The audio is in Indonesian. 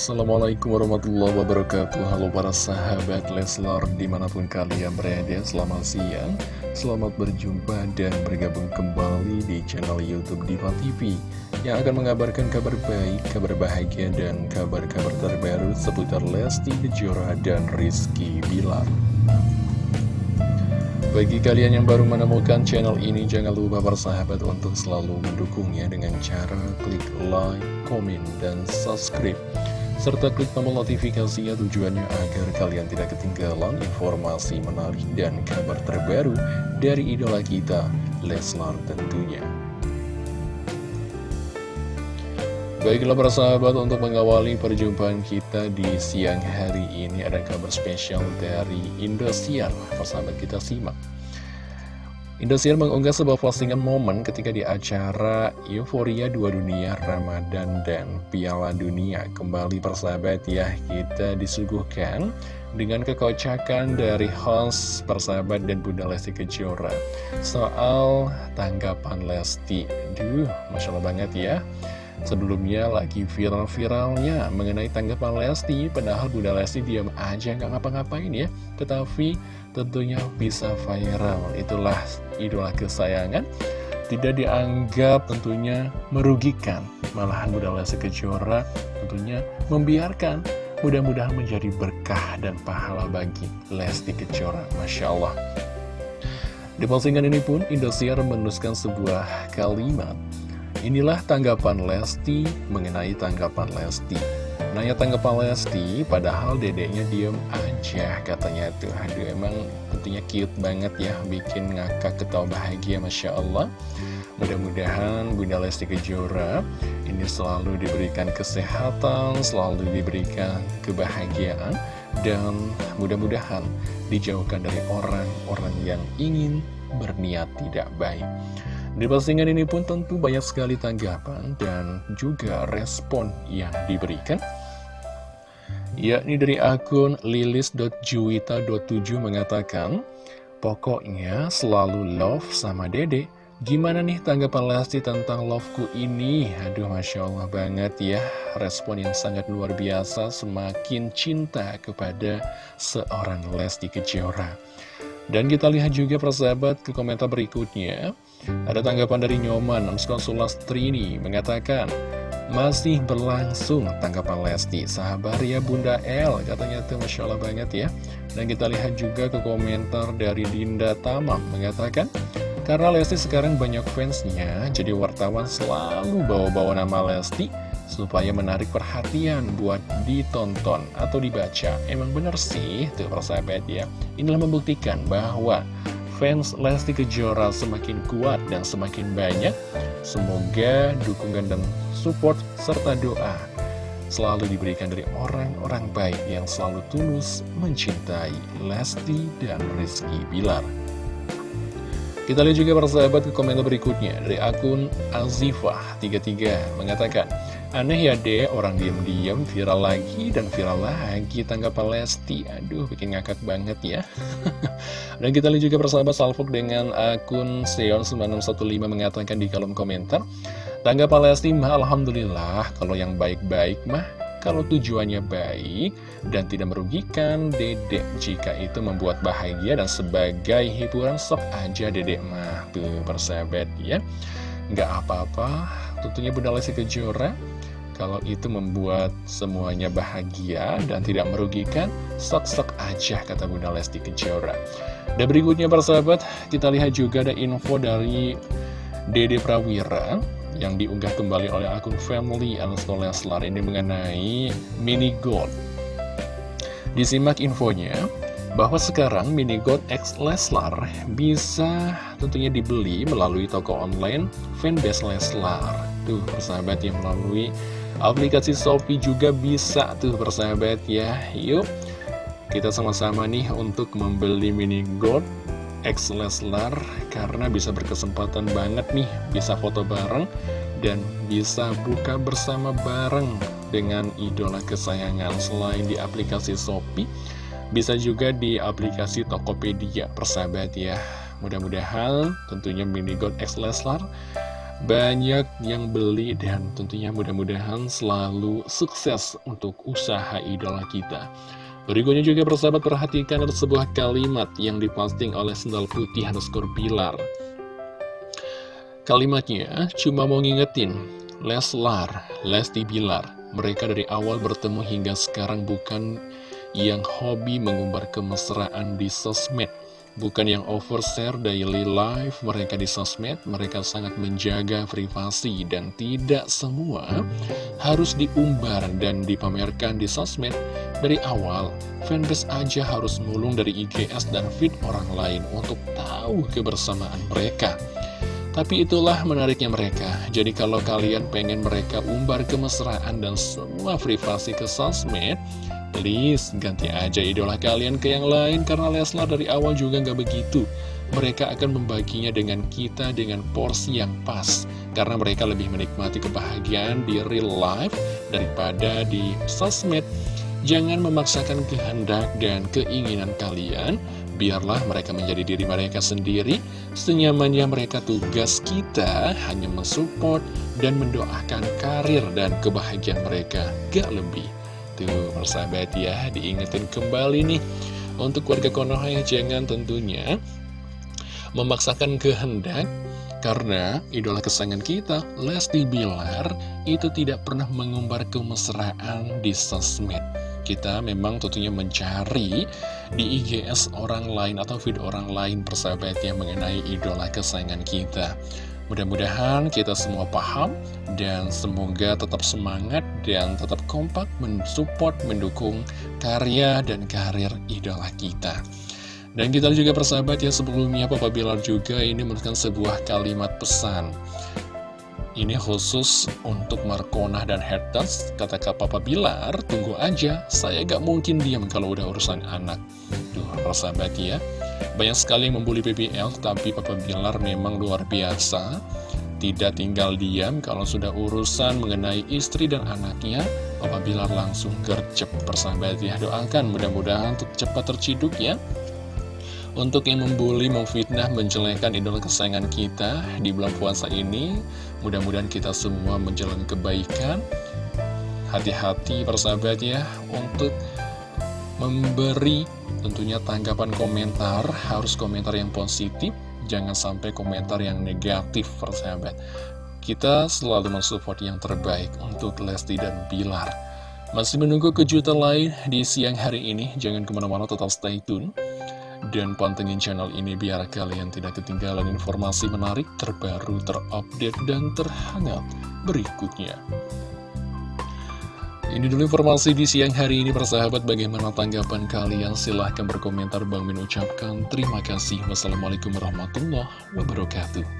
Assalamualaikum warahmatullahi wabarakatuh. Halo para sahabat Leslar Di mana pun kalian berada Selamat siang. Selamat berjumpa dan bergabung kembali Di channel Youtube Diva TV Yang akan mengabarkan kabar baik Kabar bahagia dan kabar-kabar terbaru Seputar Lesti Kejora dan Rizky Bilar. Bagi kalian yang baru menemukan channel ini, jangan lupa bersahabat untuk selalu mendukungnya dengan cara klik like, komen, dan subscribe serta klik tombol notifikasinya tujuannya agar kalian tidak ketinggalan informasi menarik dan kabar terbaru dari idola kita, Leslar tentunya. Baiklah para sahabat untuk mengawali perjumpaan kita di siang hari ini ada kabar spesial dari Indosiar. Persahabat kita simak. Indosiar mengunggah sebuah postingan momen ketika di acara Euforia Dua Dunia Ramadan dan Piala Dunia. Kembali persahabat ya, kita disuguhkan dengan kekocakan dari host persahabat dan Bunda Lesti Kejora. Soal tanggapan Lesti, duh, Masya Allah banget ya. Sebelumnya lagi viral-viralnya mengenai tanggapan Lesti, padahal Bunda Lesti diam aja nggak ngapa-ngapain ya. Tetapi tentunya bisa viral. Itulah idola kesayangan. Tidak dianggap tentunya merugikan. Malahan Bunda Lesti Kejora tentunya membiarkan. Mudah-mudahan menjadi berkah dan pahala bagi Lesti Kejora. Masya Allah. Di postingan ini pun Indosiar menuliskan sebuah kalimat. Inilah tanggapan Lesti mengenai tanggapan Lesti. Nanya tanggapan Lesti, padahal dedeknya diem aja katanya tuh. Aduh emang tentunya cute banget ya, bikin ngakak ketawa bahagia Masya Allah. Mudah-mudahan Bunda Lesti Kejora ini selalu diberikan kesehatan, selalu diberikan kebahagiaan, dan mudah-mudahan dijauhkan dari orang-orang yang ingin berniat tidak baik. Di postingan ini pun tentu banyak sekali tanggapan dan juga respon yang diberikan yakni dari akun lilis.juwita.7 mengatakan, Pokoknya selalu love sama dede. Gimana nih tanggapan Lesti tentang loveku ini? Aduh Masya Allah banget ya, respon yang sangat luar biasa, semakin cinta kepada seorang Lesti Kejora. Dan kita lihat juga persahabat ke komentar berikutnya, ada tanggapan dari Nyoman, Namskonsulas Trini, mengatakan, masih berlangsung tanggapan Lesti. Sabar ya Bunda L Katanya tuh Masya Allah banget ya. Dan kita lihat juga ke komentar dari Dinda Tamam Mengatakan Karena Lesti sekarang banyak fansnya Jadi wartawan selalu bawa-bawa nama Lesti Supaya menarik perhatian buat ditonton atau dibaca. Emang bener sih tuh persahabat ya. Inilah membuktikan bahwa fans Lesti Kejora semakin kuat dan semakin banyak. Semoga dukungan dan support serta doa selalu diberikan dari orang-orang baik yang selalu tulus mencintai Lesti dan Rizky Bilar. Kita lihat juga persahabat ke komentar berikutnya dari akun Azifah33 mengatakan Aneh ya deh, orang diem-diem viral lagi dan viral lagi tanggapan Lesti. Aduh, bikin ngakak banget ya. dan kita lihat juga persahabat Salfok dengan akun Seon9615 mengatakan di kolom komentar. Tanggapan Lesti mah Alhamdulillah, kalau yang baik-baik mah, kalau tujuannya baik dan tidak merugikan dedek jika itu membuat bahagia dan sebagai hiburan sok aja dedek mah. Tuh persahabat ya. Nggak apa-apa, tentunya Bunda Lesti Kejora kalau itu membuat semuanya bahagia dan tidak merugikan, sok-sok aja kata Bunda Lesti Kejora. Dan berikutnya persahabat, kita lihat juga ada info dari Dede Prawira yang diunggah kembali oleh akun Family underscore Leslar ini mengenai mini gold. Disimak infonya bahwa sekarang mini gold X Leslar bisa tentunya dibeli melalui toko online fanbase Leslar. Tuh persahabat yang melalui. Aplikasi Shopee juga bisa tuh persahabat ya. Yuk kita sama-sama nih untuk membeli mini gold X Leslar Karena bisa berkesempatan banget nih Bisa foto bareng Dan bisa buka bersama bareng Dengan idola kesayangan. Selain di aplikasi Shopee Bisa juga di aplikasi Tokopedia persahabat ya. Mudah-mudahan tentunya mini gold X Leslar banyak yang beli dan tentunya mudah-mudahan selalu sukses untuk usaha idola kita. Berikutnya juga persahabat perhatikan ada sebuah kalimat yang diposting oleh sendal putih underscore pilar. Kalimatnya cuma mau ngingetin, Leslar, Lesti Bilar, mereka dari awal bertemu hingga sekarang bukan yang hobi mengumbar kemesraan di sosmed bukan yang overshare daily life mereka di sosmed, mereka sangat menjaga privasi dan tidak semua harus diumbar dan dipamerkan di sosmed dari awal. Fanbase aja harus mulung dari IGS dan feed orang lain untuk tahu kebersamaan mereka. Tapi itulah menariknya mereka. Jadi kalau kalian pengen mereka umbar kemesraan dan semua privasi ke sosmed, Please, ganti aja idola kalian ke yang lain karena Leslar dari awal juga nggak begitu. Mereka akan membaginya dengan kita dengan porsi yang pas. Karena mereka lebih menikmati kebahagiaan di real life daripada di sosmed. Jangan memaksakan kehendak dan keinginan kalian. Biarlah mereka menjadi diri mereka sendiri. Senyamannya mereka tugas kita hanya mensupport dan mendoakan karir dan kebahagiaan mereka. Gak lebih. Tuh, persahabat ya, diingetin kembali nih. Untuk warga Konoha yang jangan tentunya Memaksakan kehendak Karena idola kesayangan kita, Lesti Bilar Itu tidak pernah mengumbar kemesraan di sosmed. Kita memang tentunya mencari di IGS orang lain atau feed orang lain persahabat yang mengenai idola kesayangan kita Mudah-mudahan kita semua paham dan semoga tetap semangat dan tetap kompak mensupport, mendukung karya dan karir idola kita. Dan kita juga persahabat ya sebelumnya Papa Bilar juga ini menuliskan sebuah kalimat pesan. Ini khusus untuk Markona dan Hertas, kata Papa Bilar, tunggu aja, saya gak mungkin diam kalau udah urusan anak. Duh, persahabat ya. Banyak sekali yang membuli BBL, tapi Papa Bilar memang luar biasa. Tidak tinggal diam kalau sudah urusan mengenai istri dan anaknya, Papa Bilar langsung gercep persahabat ya. Doakan mudah-mudahan untuk cepat terciduk ya. Untuk yang membuli, memfitnah, menjelekan idola kesayangan kita di bulan puasa ini, mudah-mudahan kita semua menjalankan kebaikan. Hati-hati persahabat ya, untuk memberi tentunya tanggapan komentar harus komentar yang positif jangan sampai komentar yang negatif persahabat. Kita selalu mensupport yang terbaik untuk Lesti dan Bilar. Masih menunggu kejutan lain di siang hari ini jangan ke mana-mana tetap stay tune. Dan pantengin channel ini biar kalian tidak ketinggalan informasi menarik terbaru terupdate dan terhangat berikutnya ini dulu informasi di siang hari ini persahabat. Bagaimana tanggapan kalian? Silahkan berkomentar. Bang Min ucapkan terima kasih. Wassalamualaikum warahmatullahi wabarakatuh